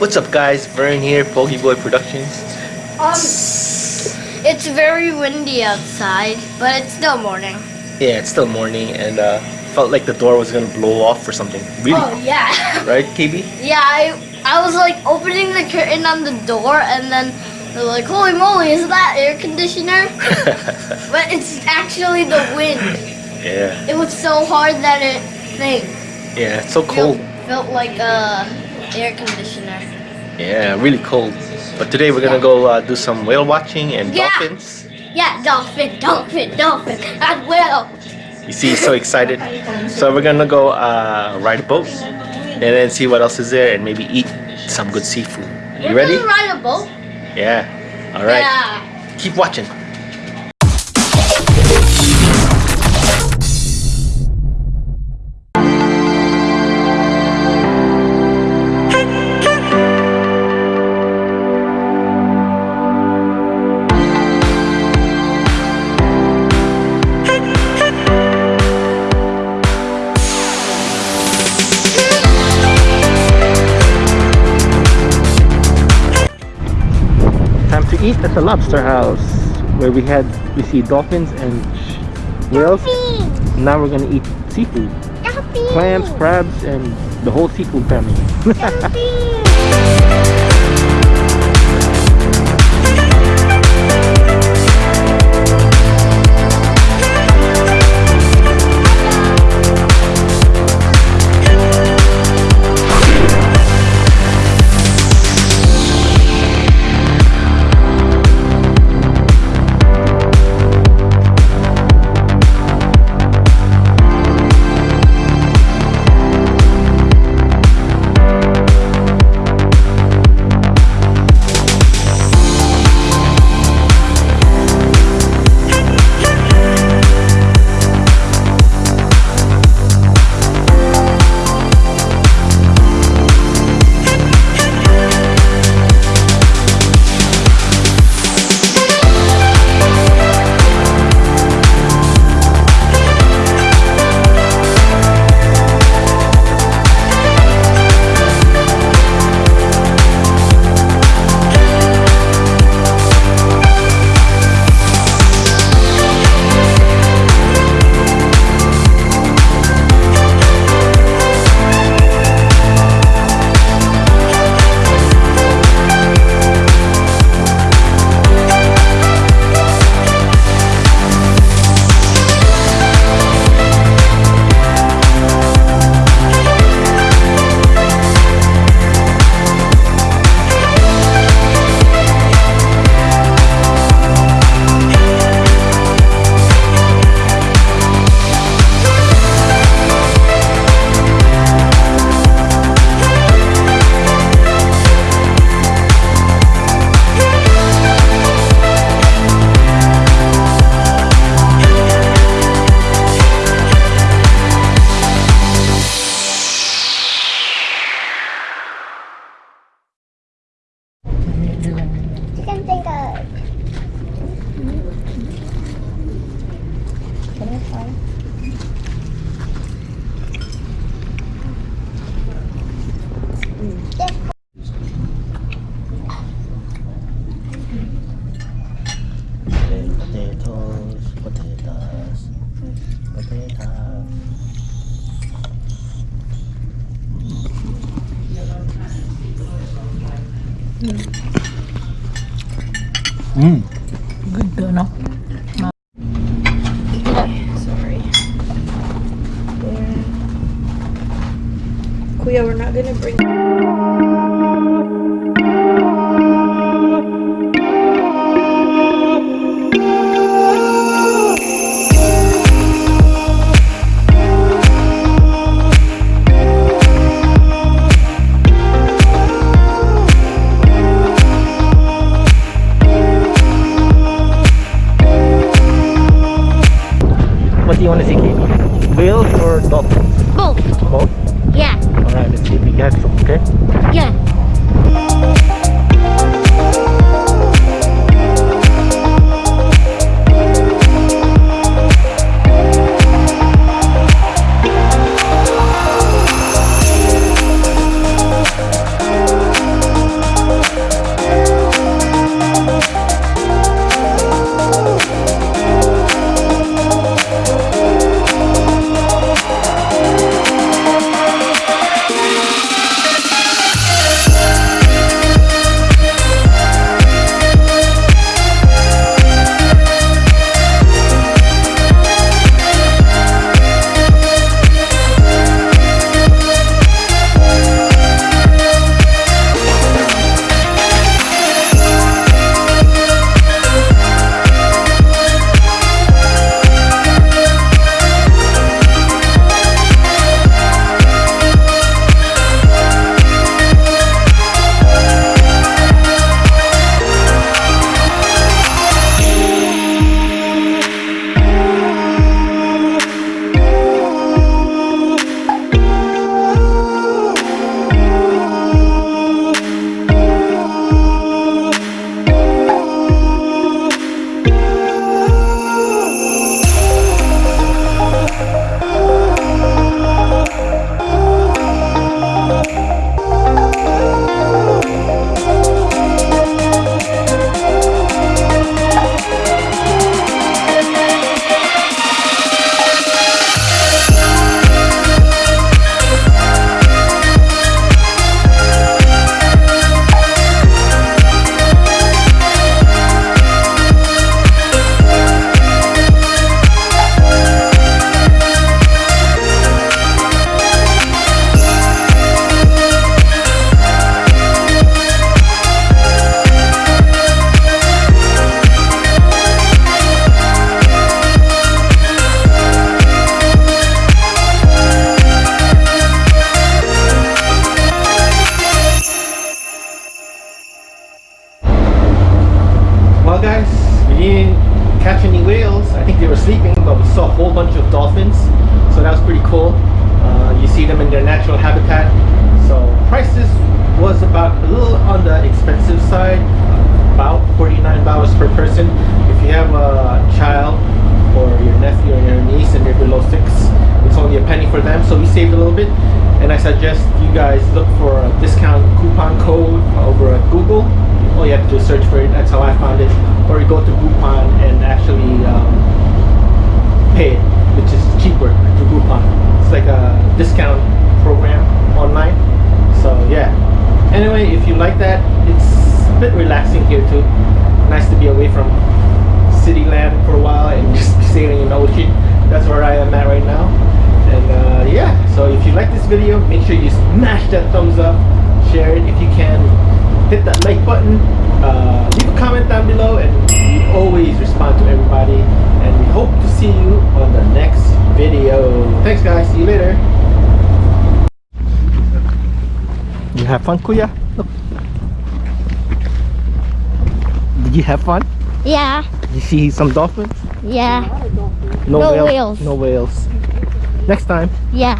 What's up guys, Vern here, Pokey Boy Productions. Um, it's very windy outside, but it's still morning. Yeah, it's still morning and uh, felt like the door was gonna blow off or something. Really? Oh yeah. Right, KB? yeah, I I was like opening the curtain on the door and then they're like, holy moly, is that air conditioner? but it's actually the wind. yeah, It was so hard that it thing. yeah, it's so cold. Felt, felt like a air conditioner. Yeah, really cold. But today we're gonna go uh, do some whale watching and Yeah. dolphins. Yeah, dolphin, dolphin, dolphin, and whale. You see, he's so excited. So we're gonna go uh, ride a boat and then see what else is there and maybe eat some good seafood. You We're ready? ride a boat. Yeah. All right. Yeah. Keep watching. Eat at the lobster house where we had we see dolphins and whales. Now we're gonna eat seafood. Clams, crabs, and the whole seafood family. Good? Sorry. Kuya, we're not gonna bring. Want to see, Katie? Whales or dolphins? Both. Both? Yeah. Alright, let's see if we get some, okay? Yeah. Didn't catch any whales. I think they were sleeping, but we saw a whole bunch of dolphins. So that was pretty cool. Uh, you see them in their natural habitat. So prices was about a little on the expensive side, about $49 per person. If you have a child or your nephew or your niece and they're below six, it's only a penny for them. So we saved a little bit. And I suggest you guys look for a discount coupon code over at Google. All you have to do is search for it. That's how I found it. Or you go to Groupon and actually um, pay it, which is cheaper through Groupon. It's like a discount program online. So yeah. Anyway, if you like that, it's a bit relaxing here too. Nice to be away from city land for a while and just sailing in the ocean. That's where I am at right now. And uh, yeah, so if you like this video, make sure you smash that thumbs up, share it if you can, hit that like button, uh, leave a comment down below, and we always respond to everybody. And we hope to see you on the next video. Thanks guys, see you later. You have fun, Kuya? Look. Did you have fun? Yeah, Did you see some dolphins? yeah, No, No whale- whales. No whales. Next time. yeah.